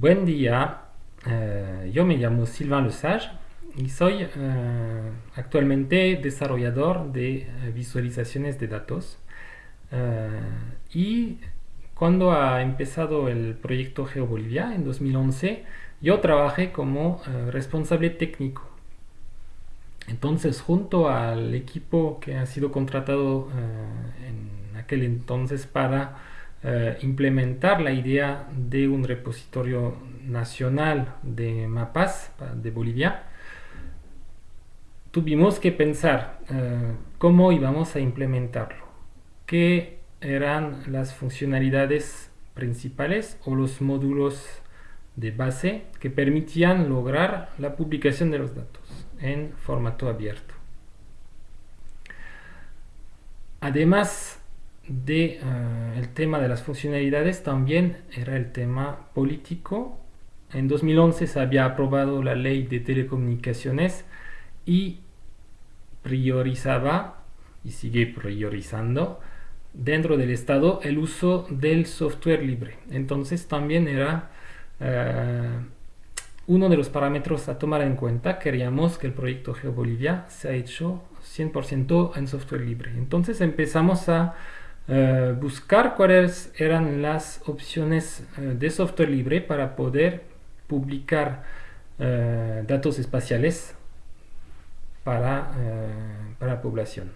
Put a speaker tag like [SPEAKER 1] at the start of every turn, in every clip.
[SPEAKER 1] Buen día, eh, yo me llamo Sylvain Lesage y soy eh, actualmente desarrollador de eh, visualizaciones de datos. y cuando ha empezado el proyecto GeoBolivia en 2011, yo trabajé como responsable técnico. Entonces, junto al equipo que ha sido contratado en aquel entonces para eh, implementar la idea de un repositorio nacional de mapas de Bolivia, tuvimos que pensar eh, cómo íbamos a implementarlo, qué eran las funcionalidades principales o los módulos de base que permitían lograr la publicación de los datos en formato abierto. Además, de eh, el tema de las funcionalidades también era el tema político. En 2011 se había aprobado la ley de telecomunicaciones y priorizaba y sigue priorizando dentro del Estado el uso del software libre. Entonces también era eh, uno de los parámetros a tomar en cuenta. Queríamos que el proyecto GeoBolivia se ha hecho 100% en software libre. Entonces empezamos a eh, buscar cuáles eran las opciones eh, de software libre para poder publicar eh, datos espaciales para, para la población.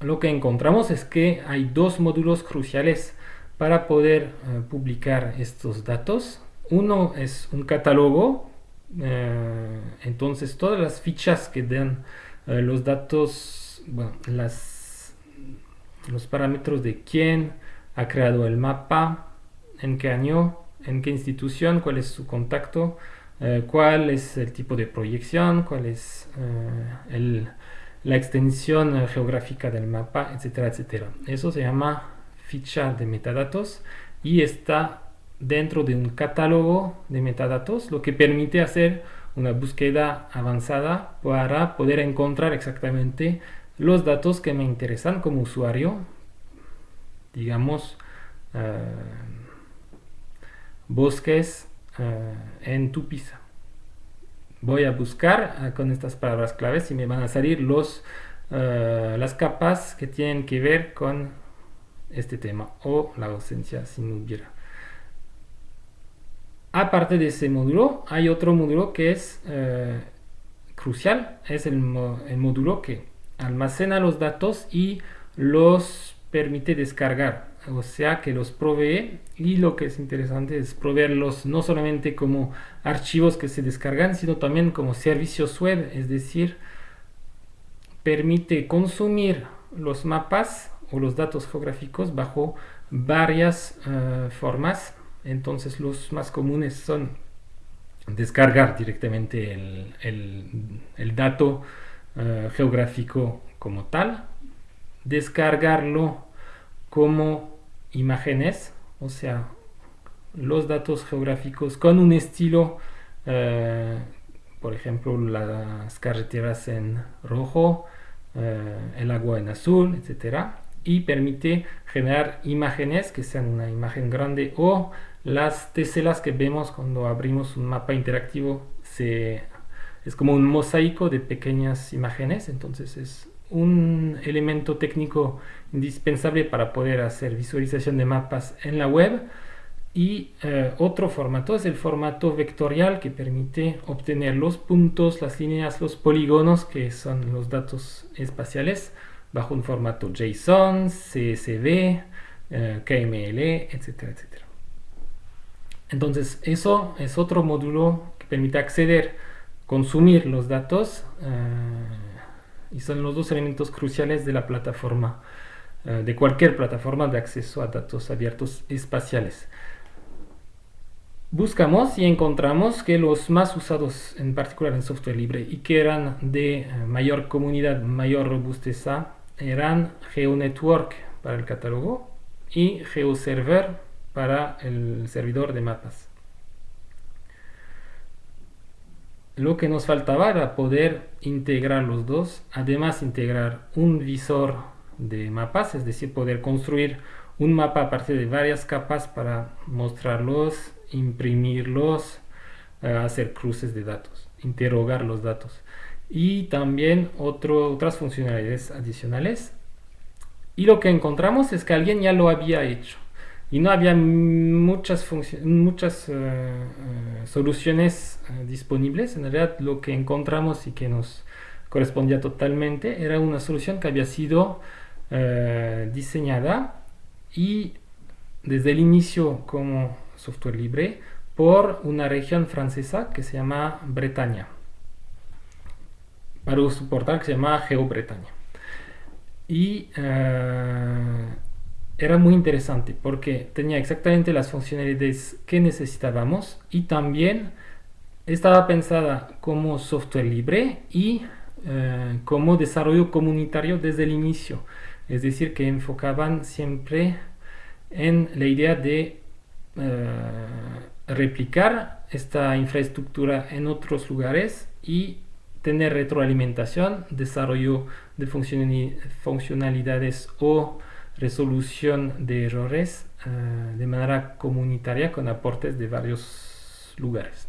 [SPEAKER 1] Lo que encontramos es que hay dos módulos cruciales para poder publicar estos datos. Uno es un catálogo, entonces todas las fichas que dan los datos, bueno, las los parámetros de quién ha creado el mapa, en qué año, en qué institución, cuál es su contacto, eh, cuál es el tipo de proyección, cuál es eh, la extensión eh, geográfica del mapa, etcétera, etcétera. Eso se llama ficha de metadatos y está dentro de un catálogo de metadatos, lo que permite hacer una búsqueda avanzada para poder encontrar exactamente los datos que me interesan como usuario, digamos, eh, bosques eh, en Tupiza. Voy a buscar eh, con estas palabras claves y me van a salir los, las capas que tienen que ver con este tema o la ausencia si no hubiera. Aparte de ese módulo, hay otro módulo que es crucial, es el módulo que almacena los datos y los permite descargar. O sea que los provee y lo que es interesante es proveerlos no solamente como archivos que se descargan sino también como servicios web. Es decir permite consumir los mapas o los datos geográficos bajo varias eh, formas. Entonces los más comunes son descargar directamente el, el dato eh, geográfico como tal, descargarlo como imágenes, o sea, los datos geográficos con un estilo, eh, por ejemplo, las carreteras en rojo, eh, el agua en azul, etcétera, y permite generar imágenes que sean una imagen grande o las teselas que vemos cuando abrimos un mapa interactivo se es como un mosaico de pequeñas imágenes, entonces es un elemento técnico indispensable para poder hacer visualización de mapas en la web. Y eh, otro formato es el formato vectorial que permite obtener los puntos, las líneas, los polígonos, que son los datos espaciales, bajo un formato JSON, CSV, eh, KML, etcétera, etcétera. Entonces, eso es otro módulo que permite acceder consumir los datos eh, y son los dos elementos cruciales de la plataforma, eh, de cualquier plataforma de acceso a datos abiertos espaciales. Buscamos y encontramos que los más usados en particular en software libre y que eran de eh, mayor comunidad, mayor robusteza, eran GeoNetwork para el catálogo y GeoServer para el servidor de mapas. Lo que nos faltaba era poder integrar los dos, además integrar un visor de mapas, es decir, poder construir un mapa a partir de varias capas para mostrarlos, imprimirlos, eh, hacer cruces de datos, interrogar los datos. Y también otras funcionalidades adicionales. Y lo que encontramos es que alguien ya lo había hecho. Y no había muchas, muchas eh, eh, soluciones disponibles. En realidad lo que encontramos y que nos correspondía totalmente era una solución que había sido diseñada y desde el inicio como software libre por una región francesa que se llama Bretaña, para un portal que se llama GeoBretaña. Y eh, era muy interesante porque tenía exactamente las funcionalidades que necesitábamos y también estaba pensada como software libre y eh, como desarrollo comunitario desde el inicio. Es decir, que enfocaban siempre en la idea de eh, replicar esta infraestructura en otros lugares y tener retroalimentación, desarrollo de funcionalidades o resolución de errores eh, de manera comunitaria con aportes de varios lugares.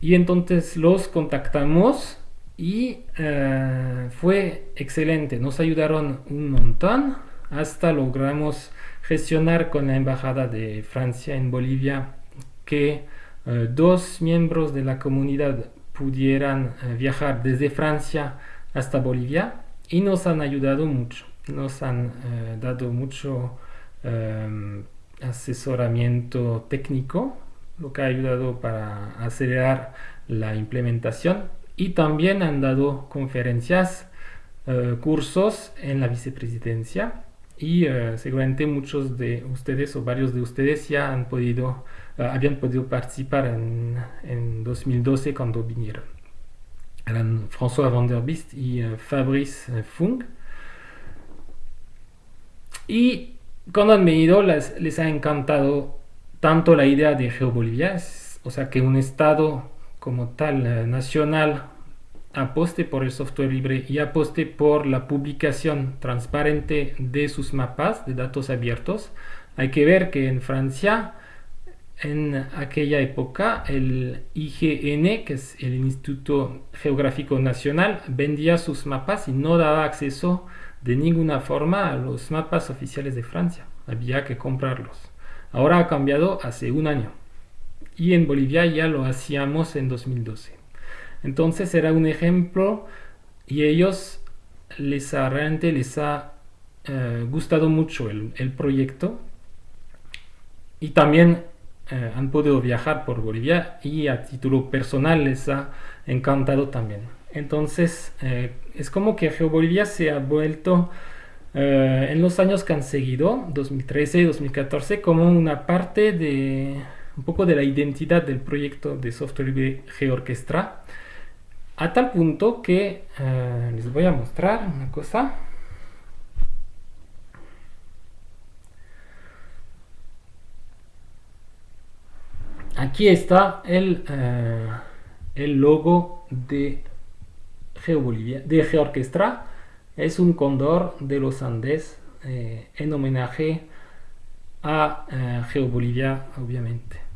[SPEAKER 1] Y entonces los contactamos y eh, fue excelente, nos ayudaron un montón. Hasta logramos gestionar con la Embajada de Francia en Bolivia que eh, dos miembros de la comunidad pudieran viajar desde Francia hasta Bolivia y nos han ayudado mucho, nos han eh, dado mucho asesoramiento técnico, lo que ha ayudado para acelerar la implementación y también han dado conferencias, cursos en la vicepresidencia y eh, seguramente muchos de ustedes o varios de ustedes ya han podido, eh, habían podido participar en, en, 2012 cuando vinieron. Eran François Van der Beest y eh, Fabrice Fung. Y cuando han venido les, ha encantado tanto la idea de GeoBolivia, o sea que un estado como tal nacional aposte por el software libre y aposte por la publicación transparente de sus mapas de datos abiertos. Hay que ver que en Francia, en aquella época, el IGN, que es el Instituto Geográfico Nacional, vendía sus mapas y no daba acceso de ninguna forma los mapas oficiales de Francia. Había que comprarlos. Ahora ha cambiado hace un año. Y en Bolivia ya lo hacíamos en 2012. Entonces era un ejemplo y ellos les ha, realmente les ha eh, gustado mucho el, proyecto y también eh, han podido viajar por Bolivia y a título personal les ha encantado también. Entonces eh, es como que GeoBolivia se ha vuelto en los años que han seguido, 2013 y 2014, como una parte de un poco de la identidad del proyecto de software libre GeoOrquestra a tal punto que eh, les voy a mostrar una cosa. Aquí está el, eh, el logo de GeoBolivia, de GeoOrquestra. Es un cóndor de los Andes eh, en homenaje a GeoBolivia, obviamente.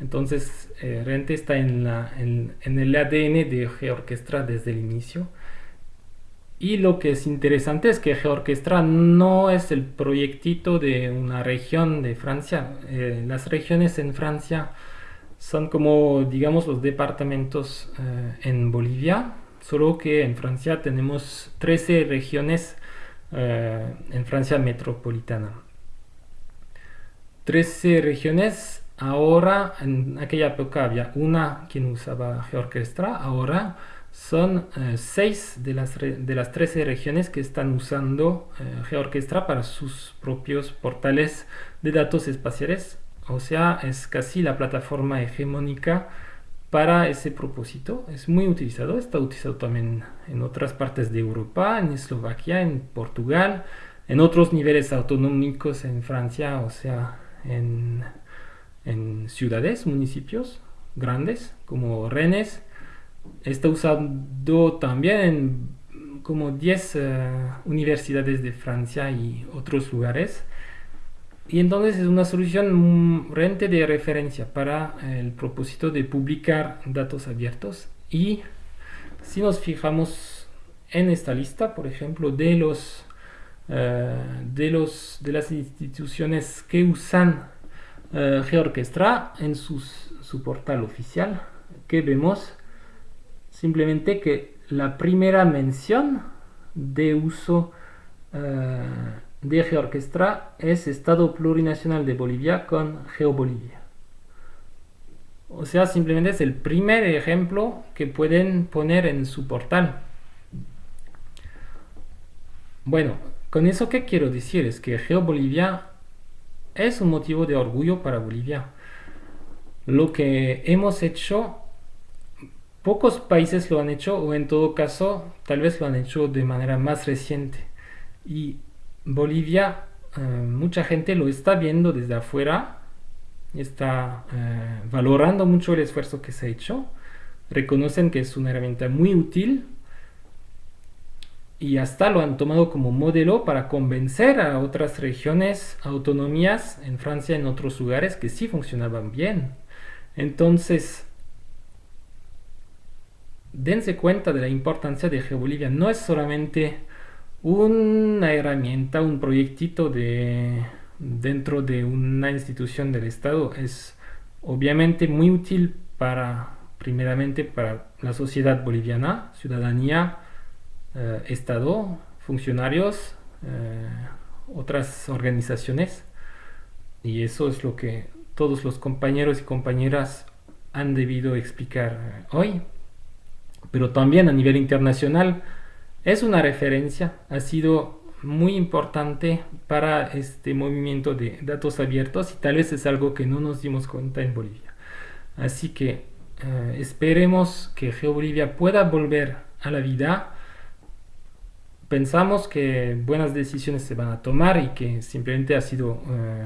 [SPEAKER 1] Entonces, eh, Rente está en, el ADN de GeoOrquestra desde el inicio. Y lo que es interesante es que GeoOrquestra no es el proyectito de una región de Francia. Eh, las regiones en Francia son como, digamos, los departamentos eh, en Bolivia, solo que en Francia tenemos 13 regiones en Francia metropolitana. 13 regiones Ahora, en aquella época había una quien usaba GeoOrquestra, ahora son eh, seis de las, de las 13 regiones que están usando eh, GeoOrquestra para sus propios portales de datos espaciales. O sea, es casi la plataforma hegemónica para ese propósito. Es muy utilizado, está utilizado también en otras partes de Europa, en Eslovaquia, en Portugal, en otros niveles autonómicos en Francia, o sea, en en ciudades, municipios grandes como Rennes. Está usado también en como 10 universidades de Francia y otros lugares. Y entonces es una solución realmente de referencia para el propósito de publicar datos abiertos. Y si nos fijamos en esta lista, por ejemplo, de los de los de las instituciones que usan Georchestra en su portal oficial, que vemos simplemente que la primera mención de uso uh, de Georquestra es Estado Plurinacional de Bolivia con GeoBolivia. O sea, simplemente es el primer ejemplo que pueden poner en su portal. Bueno, con eso qué quiero decir es que GeoBolivia es un motivo de orgullo para Bolivia. Lo que hemos hecho Pocos países lo han hecho o en todo caso tal vez lo han hecho de manera más reciente. Y Bolivia, eh, mucha gente lo está viendo desde afuera, está eh, valorando mucho el esfuerzo que se ha hecho, reconocen que es una herramienta muy útil y hasta lo han tomado como modelo para convencer a otras regiones, autonomías en Francia, en otros lugares que sí funcionaban bien. Entonces, dense cuenta de la importancia de GeoBolivia. No es solamente una herramienta, un proyectito de, dentro de una institución del Estado. Es obviamente muy útil para, primeramente, para la sociedad boliviana, ciudadanía, eh, Estado, funcionarios, eh, otras organizaciones. Y eso es lo que todos los compañeros y compañeras han debido explicar hoy pero también a nivel internacional es una referencia, ha sido muy importante para este movimiento de datos abiertos y tal vez es algo que no nos dimos cuenta en Bolivia. Así que eh, esperemos que GeoBolivia pueda volver a la vida. Pensamos que buenas decisiones se van a tomar y que simplemente ha sido eh,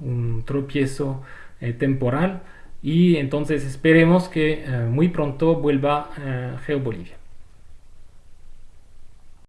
[SPEAKER 1] un tropiezo eh, temporal y entonces esperemos que muy pronto vuelva GeoBolivia.